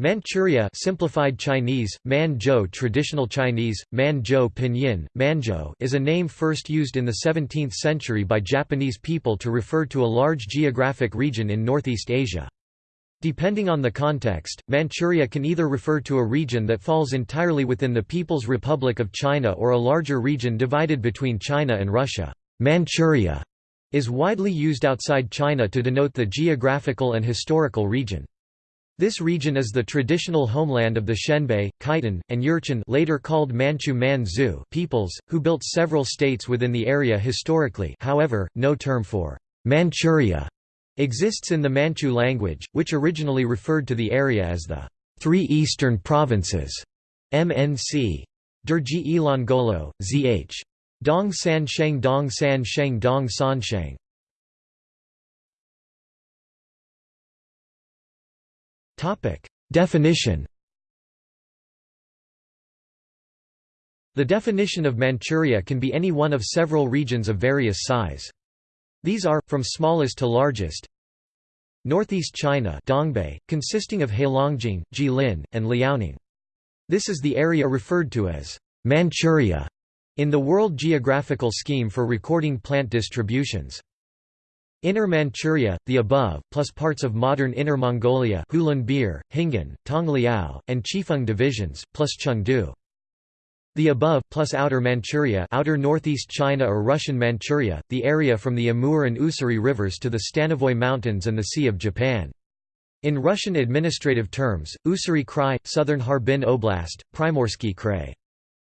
Manchuria simplified Chinese, Manzhou traditional Chinese, Manzhou pinyin, Manzhou is a name first used in the 17th century by Japanese people to refer to a large geographic region in Northeast Asia. Depending on the context, Manchuria can either refer to a region that falls entirely within the People's Republic of China or a larger region divided between China and Russia. Manchuria is widely used outside China to denote the geographical and historical region. This region is the traditional homeland of the Xianbei, Khitan, and Jurchen later called Manchu Manzu peoples, who built several states within the area historically however, no term for Manchuria exists in the Manchu language, which originally referred to the area as the Three Eastern Provinces MNC. Derji Ilangolo, zh. Dong San Sheng Dong San Sheng Dong San Sheng Definition The definition of Manchuria can be any one of several regions of various size. These are, from smallest to largest Northeast China Dongbei, consisting of Heilongjiang, Jilin, and Liaoning. This is the area referred to as Manchuria in the World Geographical Scheme for recording plant distributions. Inner Manchuria, the above, plus parts of modern Inner Mongolia Hulunbuir, Hingan, Tongliao, and Chifeng divisions, plus Chengde. The above, plus Outer Manchuria outer northeast China or Russian Manchuria, the area from the Amur and Ussuri rivers to the Stanovoy Mountains and the Sea of Japan. In Russian administrative terms, Ussuri Krai, Southern Harbin Oblast, Primorsky Krai.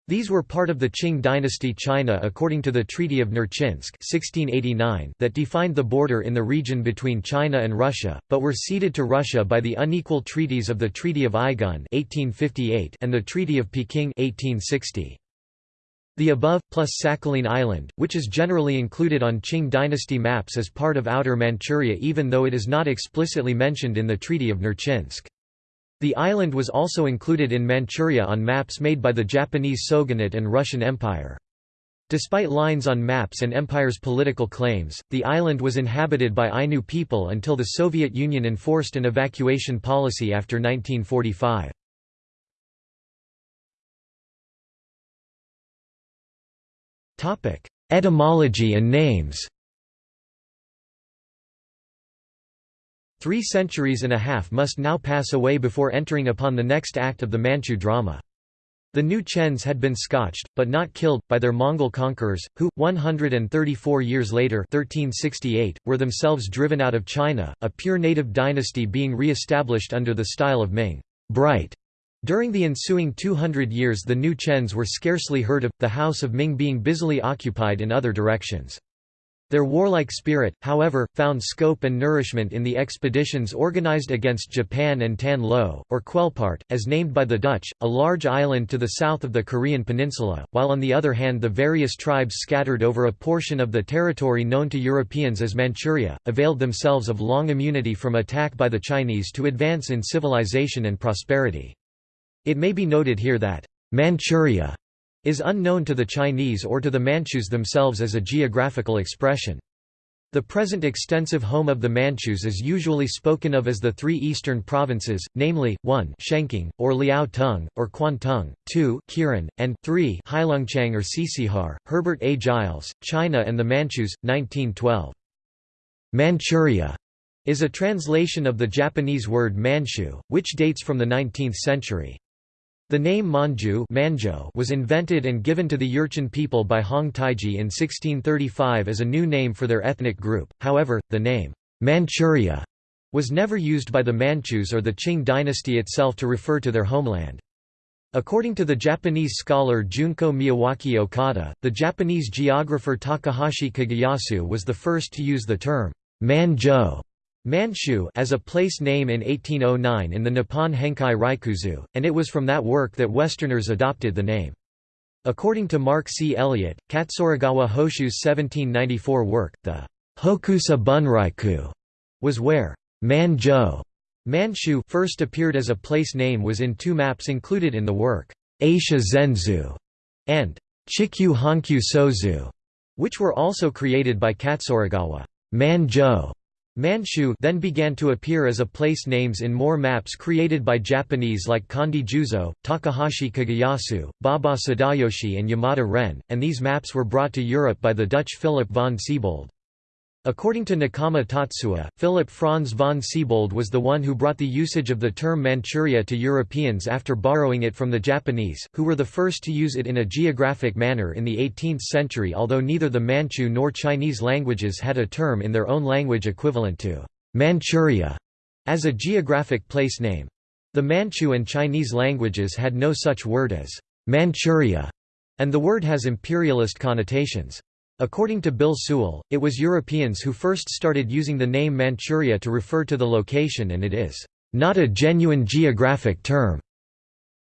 These were part of the Qing dynasty China according to the Treaty of Nerchinsk 1689 that defined the border in the region between China and Russia, but were ceded to Russia by the unequal treaties of the Treaty of Aigun 1858 and the Treaty of Peking 1860. The above, plus Sakhalin Island, which is generally included on Qing dynasty maps as part of Outer Manchuria even though it is not explicitly mentioned in the Treaty of Nerchinsk. The island was also included in Manchuria on maps made by the Japanese Shogunate and Russian Empire. Despite lines on maps and empire's political claims, the island was inhabited by Ainu people until the Soviet Union enforced an evacuation policy after 1945. Etymology and names Three centuries and a half must now pass away before entering upon the next act of the Manchu drama. The new Chens had been scotched, but not killed, by their Mongol conquerors, who, 134 years later 1368, were themselves driven out of China, a pure native dynasty being re-established under the style of Ming bright. During the ensuing 200 years the new Chens were scarcely heard of, the House of Ming being busily occupied in other directions. Their warlike spirit, however, found scope and nourishment in the expeditions organized against Japan and Tan Lo, or Quelpart, as named by the Dutch, a large island to the south of the Korean peninsula, while on the other hand the various tribes scattered over a portion of the territory known to Europeans as Manchuria, availed themselves of long immunity from attack by the Chinese to advance in civilization and prosperity. It may be noted here that Manchuria is unknown to the Chinese or to the Manchus themselves as a geographical expression. The present extensive home of the Manchus is usually spoken of as the three eastern provinces, namely, 1 Shenking, or Liao Tung, or Kwantung, 2 Kirin, and 3 Heilongjiang or Tsitsihar. Herbert A. Giles, China and the Manchus, 1912. Manchuria is a translation of the Japanese word Manchu, which dates from the 19th century. The name Manju was invented and given to the Jurchen people by Hong Taiji in 1635 as a new name for their ethnic group, however, the name Manchuria was never used by the Manchus or the Qing dynasty itself to refer to their homeland. According to the Japanese scholar Junko Miyawaki Okada, the Japanese geographer Takahashi Kageyasu was the first to use the term Manzhou Manchu as a place name in 1809 in the Nippon Henkai Ryakuzu, and it was from that work that Westerners adopted the name. According to Mark C. Elliott, Katsuragawa Hoshu's 1794 work, the Hokusa Bunryaku was where Manzhou Manchu first appeared as a place name was in two maps included in the work, Ashia Zenzu and Chikyu Hankyu Sozu, which were also created by Katsuragawa. Manzhou Manchu then began to appear as a place names in more maps created by Japanese like Kondo Juzo, Takahashi Kageyasu, Baba Sadayoshi and Yamada Ren, and these maps were brought to Europe by the Dutch Philip von Siebold. According to Nakama Tatsuya, Philip Franz von Siebold was the one who brought the usage of the term Manchuria to Europeans after borrowing it from the Japanese, who were the first to use it in a geographic manner in the 18th century although neither the Manchu nor Chinese languages had a term in their own language equivalent to Manchuria as a geographic place name. The Manchu and Chinese languages had no such word as Manchuria, and the word has imperialist connotations. According to Bill Sewell, it was Europeans who first started using the name Manchuria to refer to the location and it is not a genuine geographic term.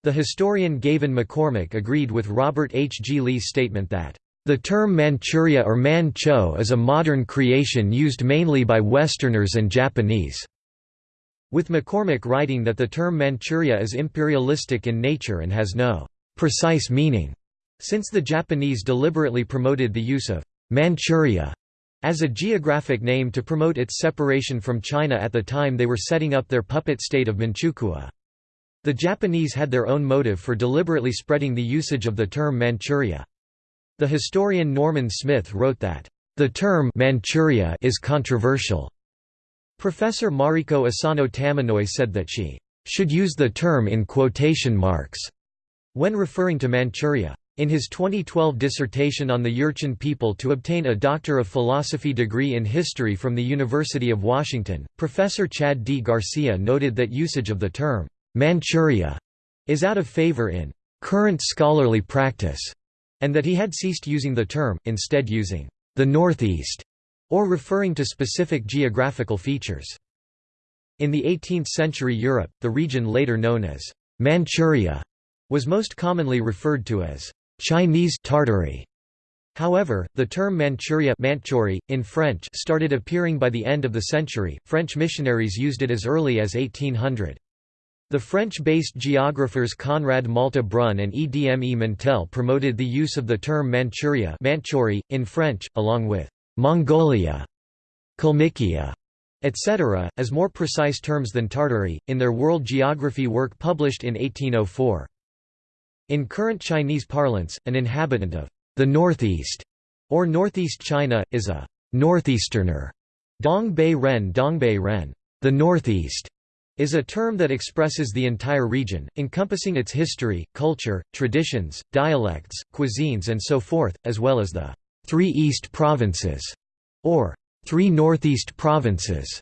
The historian Gavan McCormack agreed with Robert H. G. Lee's statement that the term Manchuria or Mancho is a modern creation used mainly by Westerners and Japanese, with McCormack writing that the term Manchuria is imperialistic in nature and has no precise meaning. Since the Japanese deliberately promoted the use of Manchuria as a geographic name to promote its separation from China at the time they were setting up their puppet state of Manchukuo. The Japanese had their own motive for deliberately spreading the usage of the term Manchuria. The historian Norman Smith wrote that, "...the term Manchuria is controversial." Professor Mariko Asano Tamanoi said that she "...should use the term in quotation marks," when referring to Manchuria. In his 2012 dissertation on the Jurchen people to obtain a Doctor of Philosophy degree in history from the University of Washington, Professor Chad D. Garcia noted that usage of the term, Manchuria, is out of favor in current scholarly practice, and that he had ceased using the term, instead using the Northeast, or referring to specific geographical features. In the 18th-century Europe, the region later known as Manchuria was most commonly referred to as Chinese Tartary. However, the term Manchuria Manchuri, in French started appearing by the end of the century, French missionaries used it as early as 1800. The French-based geographers Conrad Malte-Brun and Edme Mentelle promoted the use of the term Manchuria Manchuri, in French, along with Mongolia, Kalmykia, etc., as more precise terms than Tartary, in their world geography work published in 1804. In current Chinese parlance, an inhabitant of the Northeast or Northeast China, is a northeasterner. Dongbei Ren Dongbei Ren, the Northeast, is a term that expresses the entire region, encompassing its history, culture, traditions, dialects, cuisines and so forth, as well as the Three East Provinces, or Three Northeast Provinces.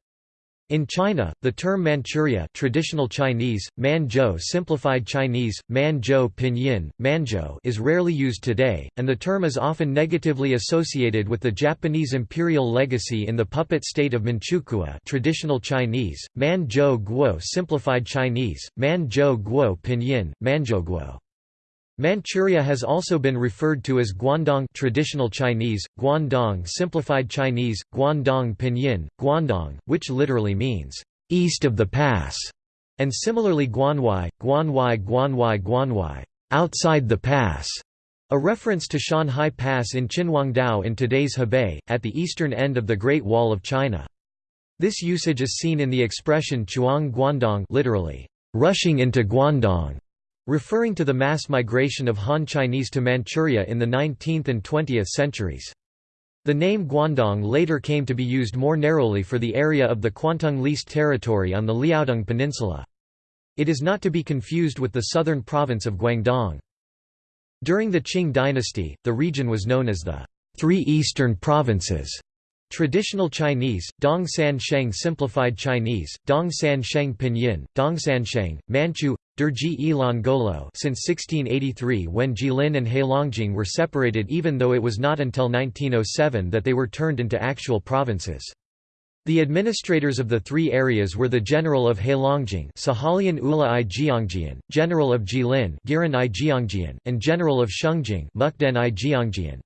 In China, the term Manchuria traditional Chinese, Manzhou simplified Chinese, Manzhou pinyin, Manzhou is rarely used today, and the term is often negatively associated with the Japanese imperial legacy in the puppet state of Manchukuo traditional Chinese, Manzhou Guo simplified Chinese, Manzhou Guo pinyin, Manzhou Guo. Manchuria has also been referred to as Guandong traditional Chinese, Guandong simplified Chinese, Guandong pinyin, Guandong, which literally means, "...east of the pass", and similarly Guanwai, Guanwai Guanwai Guanwai, "...outside the pass", a reference to Shanhai Pass in Qinhuangdao in today's Hebei, at the eastern end of the Great Wall of China. This usage is seen in the expression Chuang Guandong literally, "...rushing into Guandong", referring to the mass migration of Han Chinese to Manchuria in the 19th and 20th centuries. The name Guandong later came to be used more narrowly for the area of the Kwantung leased territory on the Liaodong Peninsula. It is not to be confused with the southern province of Guangdong. During the Qing dynasty, the region was known as the Three Eastern Provinces. Traditional Chinese, Dong San Sheng Simplified Chinese, Dong San Sheng Pinyin, Dong San Sheng, Manchu, Derji Ilan Golo since 1683 when Jilin and Heilongjiang were separated even though it was not until 1907 that they were turned into actual provinces. The administrators of the three areas were the General of Heilongjiang Sahalian Ula i Jiangjian, General of Jilin Giran i Jiangjian, and General of Shengjing Mukden i Jiangjian.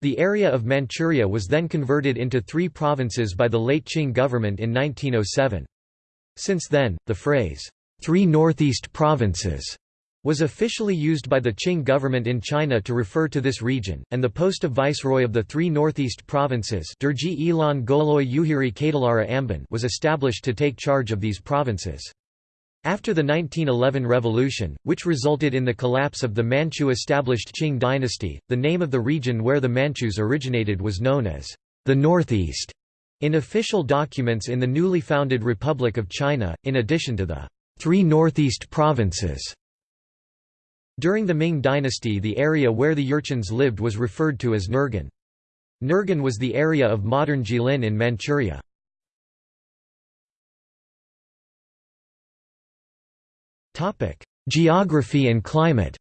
The area of Manchuria was then converted into three provinces by the late Qing government in 1907. Since then, the phrase, Three Northeast Provinces was officially used by the Qing government in China to refer to this region, and the post of viceroy of the three northeast provinces was established to take charge of these provinces. After the 1911 revolution, which resulted in the collapse of the Manchu-established Qing dynasty, the name of the region where the Manchus originated was known as the Northeast in official documents in the newly founded Republic of China, in addition to the three northeast provinces. During the Ming dynasty the area where the Jurchens lived was referred to as Nurgan. Nurgan was the area of modern Jilin in Manchuria. Geography and climate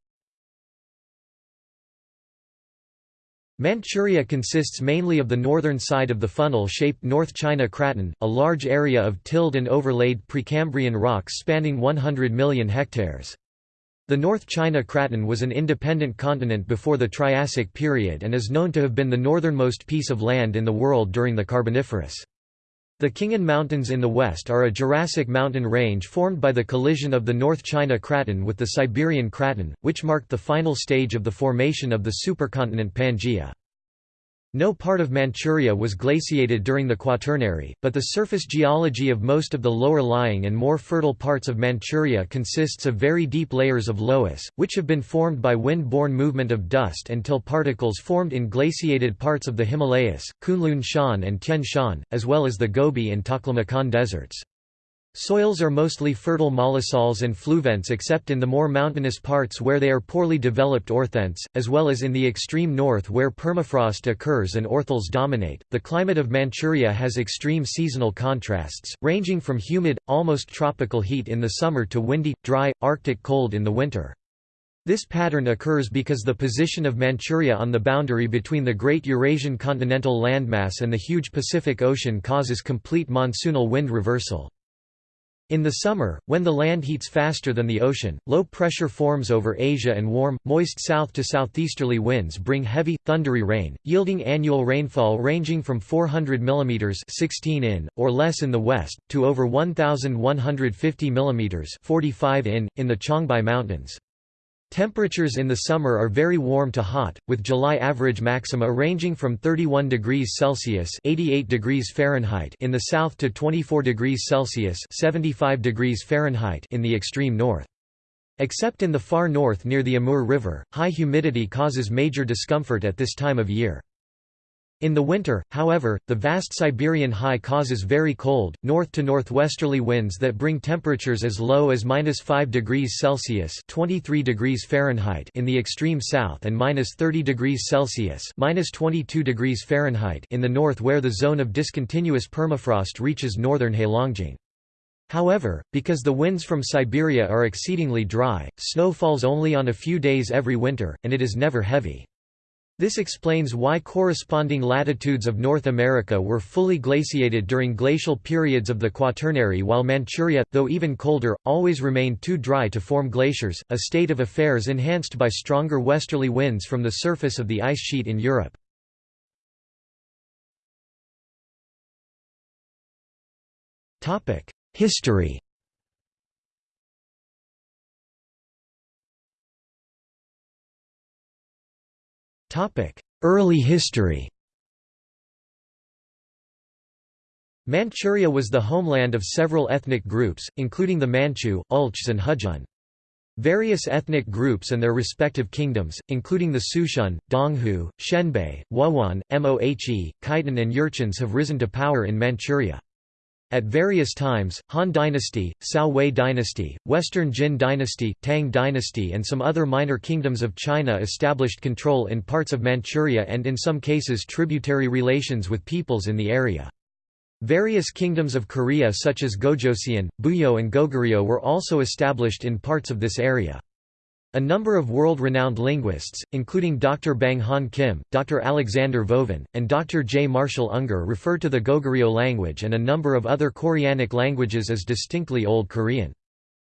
Manchuria consists mainly of the northern side of the funnel-shaped North China Craton, a large area of tilled and overlaid Precambrian rocks spanning 100 million hectares. The North China Craton was an independent continent before the Triassic period and is known to have been the northernmost piece of land in the world during the Carboniferous. The Khingan Mountains in the west are a Jurassic mountain range formed by the collision of the North China Craton with the Siberian Craton, which marked the final stage of the formation of the supercontinent Pangaea. No part of Manchuria was glaciated during the Quaternary, but the surface geology of most of the lower-lying and more fertile parts of Manchuria consists of very deep layers of loess, which have been formed by wind-borne movement of dust until particles formed in glaciated parts of the Himalayas, Kunlun Shan and Tian Shan, as well as the Gobi and Taklamakan deserts. Soils are mostly fertile mollisols and fluvents except in the more mountainous parts where they are poorly developed orthents, as well as in the extreme north where permafrost occurs and orthels dominate. The climate of Manchuria has extreme seasonal contrasts, ranging from humid, almost tropical heat in the summer to windy, dry, arctic cold in the winter. This pattern occurs because the position of Manchuria on the boundary between the Great Eurasian continental landmass and the huge Pacific Ocean causes complete monsoonal wind reversal. In the summer, when the land heats faster than the ocean, low pressure forms over Asia and warm, moist south to southeasterly winds bring heavy, thundery rain, yielding annual rainfall ranging from 400 mm 16 in, or less in the west, to over 1,150 mm 45 in, in the Changbai Mountains. Temperatures in the summer are very warm to hot, with July average maxima ranging from 31 degrees Celsius (88 degrees Fahrenheit) in the south to 24 degrees Celsius (75 degrees Fahrenheit) in the extreme north. Except in the far north near the Amur River, high humidity causes major discomfort at this time of year. In the winter, however, the vast Siberian high causes very cold, north-to-northwesterly winds that bring temperatures as low as minus 5 degrees Celsius 23 degrees Fahrenheit in the extreme south and minus 30 degrees Celsius minus 22 degrees Fahrenheit in the north where the zone of discontinuous permafrost reaches northern Heilongjiang. However, because the winds from Siberia are exceedingly dry, snow falls only on a few days every winter, and it is never heavy. This explains why corresponding latitudes of North America were fully glaciated during glacial periods of the Quaternary while Manchuria, though even colder, always remained too dry to form glaciers, a state of affairs enhanced by stronger westerly winds from the surface of the ice sheet in Europe. History Early history Manchuria was the homeland of several ethnic groups, including the Manchu, Ulchs and Hujun. Various ethnic groups and their respective kingdoms, including the Sushen, Donghu, Xianbei, Wuhuan, Mohe, Khitan and Jurchens have risen to power in Manchuria. At various times, Han Dynasty, Cao Wei Dynasty, Western Jin Dynasty, Tang Dynasty and some other minor kingdoms of China established control in parts of Manchuria and in some cases tributary relations with peoples in the area. Various kingdoms of Korea such as Gojoseon, Buyeo and Goguryeo were also established in parts of this area. A number of world-renowned linguists, including Dr. Bang Han Kim, Dr. Alexander Vovin, and Dr. J. Marshall Unger refer to the Goguryeo language and a number of other Koreanic languages as distinctly Old Korean.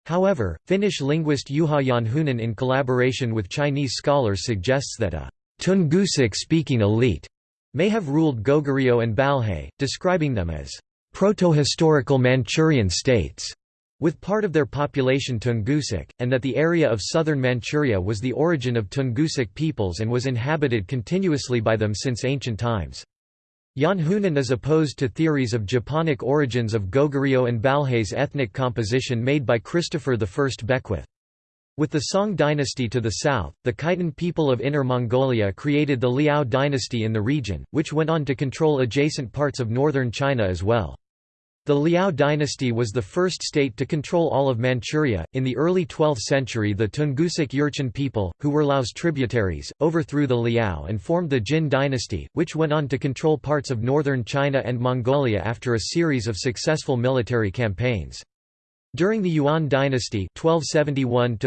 However, Finnish linguist Juha Janhunen in collaboration with Chinese scholars suggests that a Tungusic-speaking elite may have ruled Goguryeo and Balhae, describing them as protohistorical Manchurian states. With part of their population Tungusic, and that the area of southern Manchuria was the origin of Tungusic peoples and was inhabited continuously by them since ancient times. Janhunen is opposed to theories of Japonic origins of Goguryeo and Balhae's ethnic composition made by Christopher I Beckwith. With the Song dynasty to the south, the Khitan people of Inner Mongolia created the Liao dynasty in the region, which went on to control adjacent parts of northern China as well. The Liao dynasty was the first state to control all of Manchuria. In the early 12th century, the Tungusic Jurchen people, who were Liao's tributaries, overthrew the Liao and formed the Jin dynasty, which went on to control parts of northern China and Mongolia after a series of successful military campaigns. During the Yuan dynasty 1271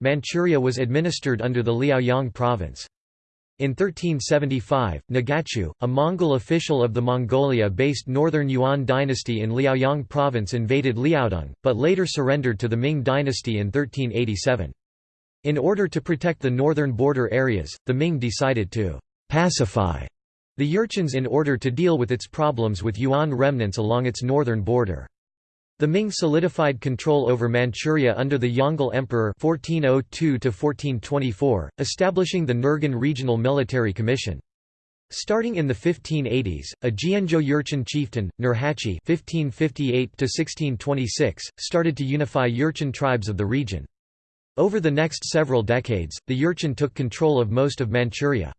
Manchuria was administered under the Liaoyang province. In 1375, Nagachu, a Mongol official of the Mongolia-based Northern Yuan dynasty in Liaoyang province invaded Liaodong, but later surrendered to the Ming dynasty in 1387. In order to protect the northern border areas, the Ming decided to «pacify» the Jurchens in order to deal with its problems with Yuan remnants along its northern border. The Ming solidified control over Manchuria under the Yongle Emperor 1402 establishing the Nurgan Regional Military Commission. Starting in the 1580s, a Jianzhou Jurchen chieftain, Nurhaci (1558–1626), started to unify Jurchen tribes of the region. Over the next several decades, the Jurchen took control of most of Manchuria.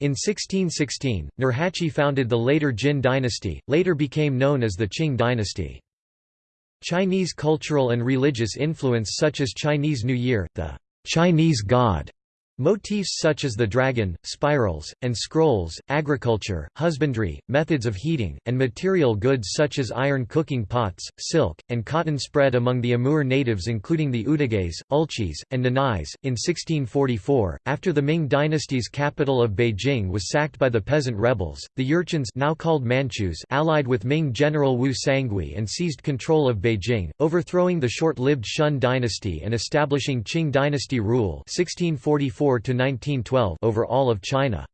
In 1616, Nurhaci founded the later Jin dynasty, later became known as the Qing dynasty. Chinese cultural and religious influence such as Chinese New Year, the Chinese God, Motifs such as the dragon, spirals, and scrolls, agriculture, husbandry, methods of heating, and material goods such as iron cooking pots, silk, and cotton spread among the Amur natives including the Udeghes, Ulchis, and Nanais. In 1644, after the Ming dynasty's capital of Beijing was sacked by the peasant rebels, the Jurchens now called Manchus allied with Ming general Wu Sangui and seized control of Beijing, overthrowing the short-lived Shun dynasty and establishing Qing dynasty rule 1644 1912 over all of China.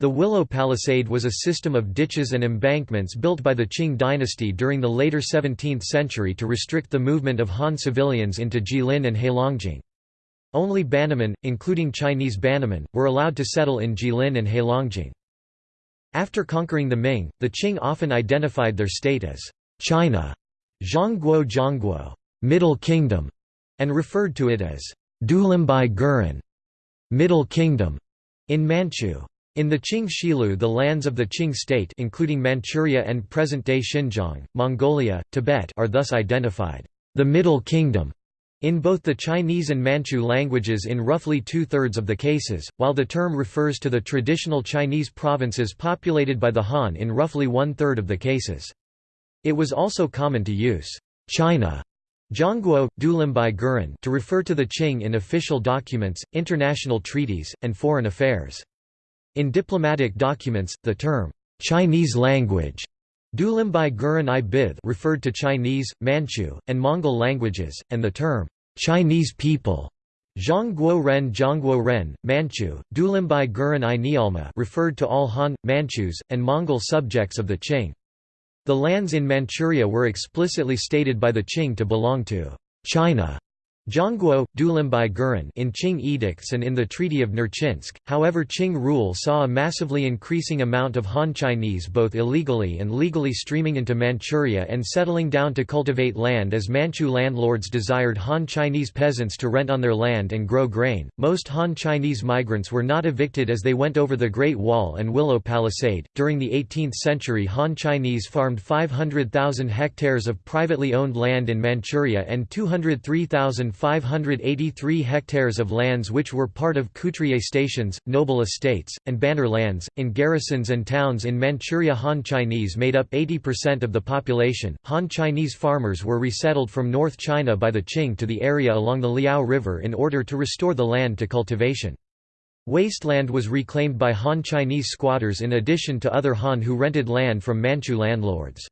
The Willow Palisade was a system of ditches and embankments built by the Qing dynasty during the later 17th century to restrict the movement of Han civilians into Jilin and Heilongjiang. Only Bannermen, including Chinese Bannermen, were allowed to settle in Jilin and Heilongjiang. After conquering the Ming, the Qing often identified their state as China, Zhongguo Zhongguo, Middle Kingdom, and referred to it as Dulimbai Guren, Middle Kingdom in Manchu. In the Qing Shilu the lands of the Qing state including Manchuria and present-day Xinjiang, Mongolia, Tibet are thus identified, the Middle Kingdom, in both the Chinese and Manchu languages in roughly two-thirds of the cases, while the term refers to the traditional Chinese provinces populated by the Han in roughly one-third of the cases. It was also common to use China Zhongguo, Dulimbai Guren to refer to the Qing in official documents, international treaties, and foreign affairs. In diplomatic documents, the term, "'Chinese language' Dulimbai Guren i Bith referred to Chinese, Manchu, and Mongol languages, and the term, "'Chinese people' Zhongguo Ren Zhongguo Ren, Manchu, Dulimbai Guren i Nialma referred to all Han, Manchus, and Mongol subjects of the Qing. The lands in Manchuria were explicitly stated by the Qing to belong to China. Zhongguo, Dulimbai Guren in Qing edicts and in the Treaty of Nerchinsk, however Qing rule saw a massively increasing amount of Han Chinese both illegally and legally streaming into Manchuria and settling down to cultivate land as Manchu landlords desired Han Chinese peasants to rent on their land and grow grain. Most Han Chinese migrants were not evicted as they went over the Great Wall and Willow Palisade. During the 18th century Han Chinese farmed 500,000 hectares of privately owned land in Manchuria and 203,000 583 hectares of lands which were part of couturier stations, noble estates, and banner lands. In garrisons and towns in Manchuria, Han Chinese made up 80% of the population. Han Chinese farmers were resettled from North China by the Qing to the area along the Liao River in order to restore the land to cultivation. Wasteland was reclaimed by Han Chinese squatters in addition to other Han who rented land from Manchu landlords.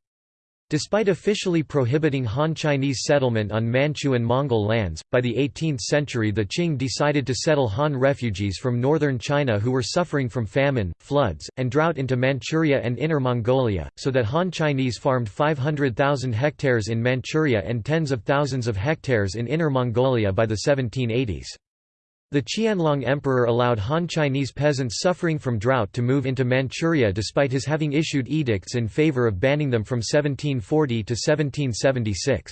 Despite officially prohibiting Han Chinese settlement on Manchu and Mongol lands, by the 18th century the Qing decided to settle Han refugees from northern China who were suffering from famine, floods, and drought into Manchuria and Inner Mongolia, so that Han Chinese farmed 500,000 hectares in Manchuria and tens of thousands of hectares in Inner Mongolia by the 1780s. The Qianlong Emperor allowed Han Chinese peasants suffering from drought to move into Manchuria despite his having issued edicts in favor of banning them from 1740 to 1776.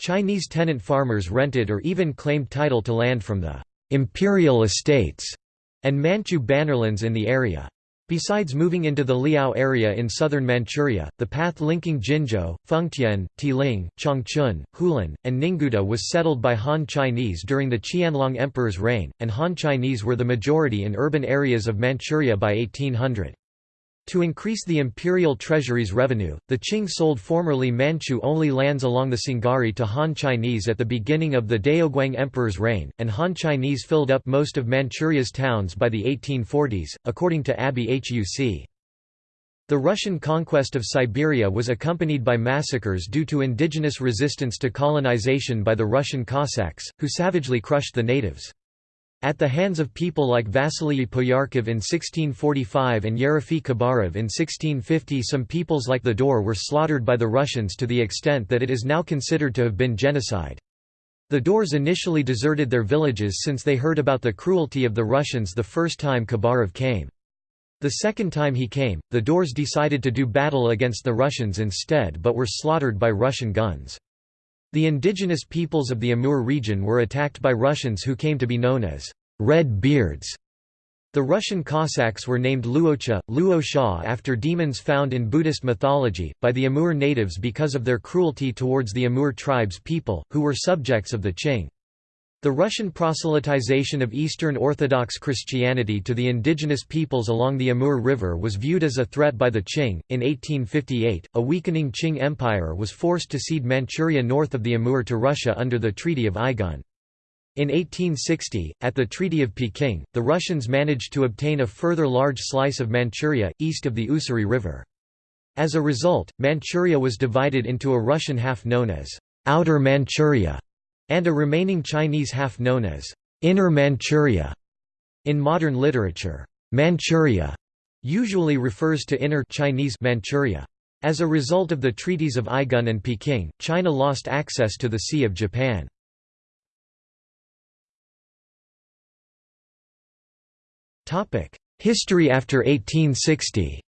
Chinese tenant farmers rented or even claimed title to land from the imperial estates and Manchu bannerlands in the area. Besides moving into the Liao area in southern Manchuria, the path linking Jinzhou, Fengtian, Tieling, Changchun, Hulan, and Ningguda was settled by Han Chinese during the Qianlong Emperor's reign, and Han Chinese were the majority in urban areas of Manchuria by 1800. To increase the imperial treasury's revenue, the Qing sold formerly Manchu-only lands along the Sungari to Han Chinese at the beginning of the Daoguang Emperor's reign, and Han Chinese filled up most of Manchuria's towns by the 1840s, according to Abbé Huc. The Russian conquest of Siberia was accompanied by massacres due to indigenous resistance to colonization by the Russian Cossacks, who savagely crushed the natives. At the hands of people like Vasily Poyarkov in 1645 and Yerofey Khabarov in 1650 some peoples like the Daur were slaughtered by the Russians to the extent that it is now considered to have been genocide. The Daurs initially deserted their villages since they heard about the cruelty of the Russians the first time Khabarov came. The second time he came, the Daurs decided to do battle against the Russians instead but were slaughtered by Russian guns. The indigenous peoples of the Amur region were attacked by Russians who came to be known as Red Beards. The Russian Cossacks were named Luocha, Luo after demons found in Buddhist mythology, by the Amur natives because of their cruelty towards the Amur tribes people, who were subjects of the Qing. The Russian proselytization of Eastern Orthodox Christianity to the indigenous peoples along the Amur River was viewed as a threat by the Qing. In 1858, a weakening Qing Empire was forced to cede Manchuria north of the Amur to Russia under the Treaty of Aigun. In 1860, at the Treaty of Peking, the Russians managed to obtain a further large slice of Manchuria, east of the Ussuri River. As a result, Manchuria was divided into a Russian half known as Outer Manchuria and a remaining Chinese half known as Inner Manchuria. In modern literature, Manchuria usually refers to Inner Chinese Manchuria. As a result of the treaties of Aigun and Peking, China lost access to the Sea of Japan. History after 1860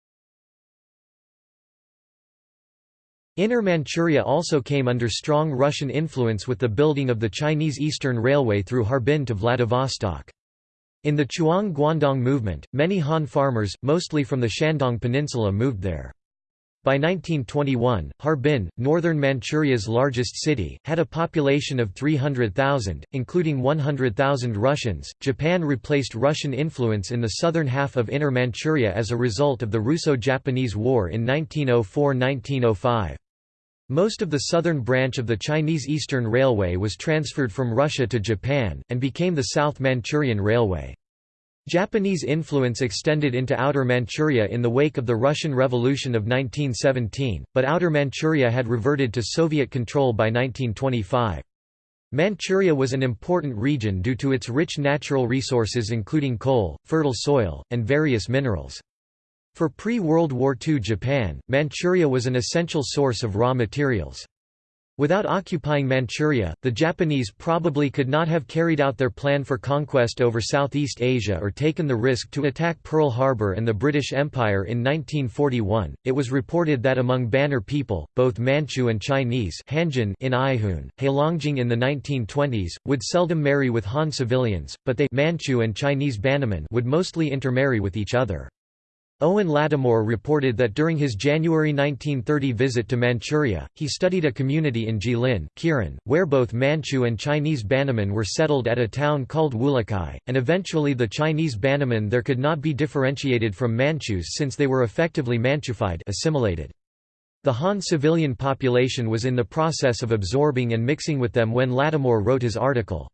Inner Manchuria also came under strong Russian influence with the building of the Chinese Eastern Railway through Harbin to Vladivostok. In the Chuang Guandong movement, many Han farmers, mostly from the Shandong Peninsula moved there. By 1921, Harbin, northern Manchuria's largest city, had a population of 300,000, including 100,000 Russians. Japan replaced Russian influence in the southern half of Inner Manchuria as a result of the Russo Japanese War in 1904 1905. Most of the southern branch of the Chinese Eastern Railway was transferred from Russia to Japan, and became the South Manchurian Railway. Japanese influence extended into Outer Manchuria in the wake of the Russian Revolution of 1917, but Outer Manchuria had reverted to Soviet control by 1925. Manchuria was an important region due to its rich natural resources including coal, fertile soil, and various minerals. For pre-World War II Japan, Manchuria was an essential source of raw materials. Without occupying Manchuria, the Japanese probably could not have carried out their plan for conquest over Southeast Asia or taken the risk to attack Pearl Harbor and the British Empire in 1941. It was reported that among Banner people, both Manchu and Chinese Hanjun in Aihun, Heilongjiang in the 1920s, would seldom marry with Han civilians, but they Manchu and Chinese Bannermen would mostly intermarry with each other. Owen Lattimore reported that during his January 1930 visit to Manchuria, he studied a community in Jilin, Kirin, where both Manchu and Chinese Bannermen were settled at a town called Wulakai, and eventually the Chinese Bannermen there could not be differentiated from Manchus since they were effectively Manchufied assimilated. The Han civilian population was in the process of absorbing and mixing with them when Lattimore wrote his article.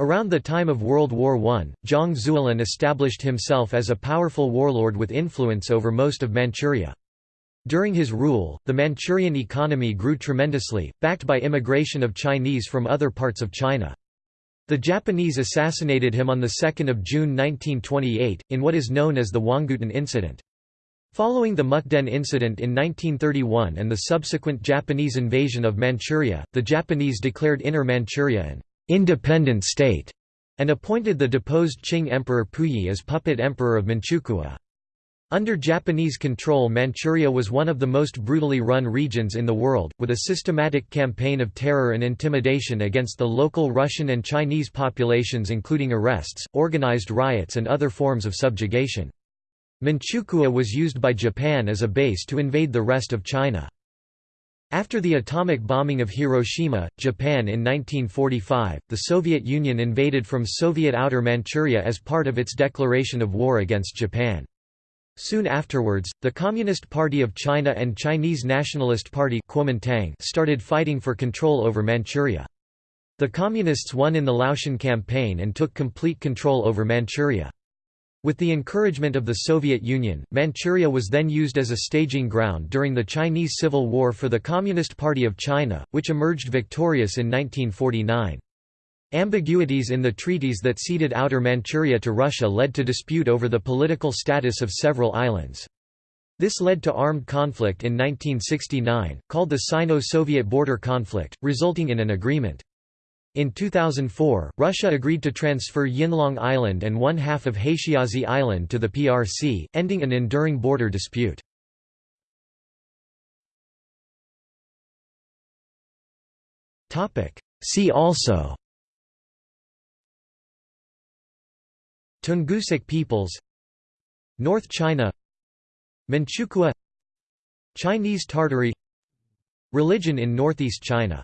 Around the time of World War I, Zhang Zuolin established himself as a powerful warlord with influence over most of Manchuria. During his rule, the Manchurian economy grew tremendously, backed by immigration of Chinese from other parts of China. The Japanese assassinated him on 2 June 1928, in what is known as the Huanggutun Incident. Following the Mukden incident in 1931 and the subsequent Japanese invasion of Manchuria, the Japanese declared Inner Manchuria an independent state and appointed the deposed Qing Emperor Puyi as puppet emperor of Manchukuo. Under Japanese control Manchuria was one of the most brutally run regions in the world, with a systematic campaign of terror and intimidation against the local Russian and Chinese populations including arrests, organized riots and other forms of subjugation. Manchukuo was used by Japan as a base to invade the rest of China. After the atomic bombing of Hiroshima, Japan in 1945, the Soviet Union invaded from Soviet Outer Manchuria as part of its declaration of war against Japan. Soon afterwards, the Communist Party of China and Chinese Nationalist Party Kuomintang started fighting for control over Manchuria. The Communists won in the Liaoshen campaign and took complete control over Manchuria. With the encouragement of the Soviet Union, Manchuria was then used as a staging ground during the Chinese Civil War for the Communist Party of China, which emerged victorious in 1949. Ambiguities in the treaties that ceded Outer Manchuria to Russia led to dispute over the political status of several islands. This led to armed conflict in 1969, called the Sino-Soviet border conflict, resulting in an agreement. In 2004, Russia agreed to transfer Yinlong Island and one half of Haixiazi Island to the PRC, ending an enduring border dispute. See also Tungusic peoples North China Manchukuo Chinese Tartary Religion in northeast China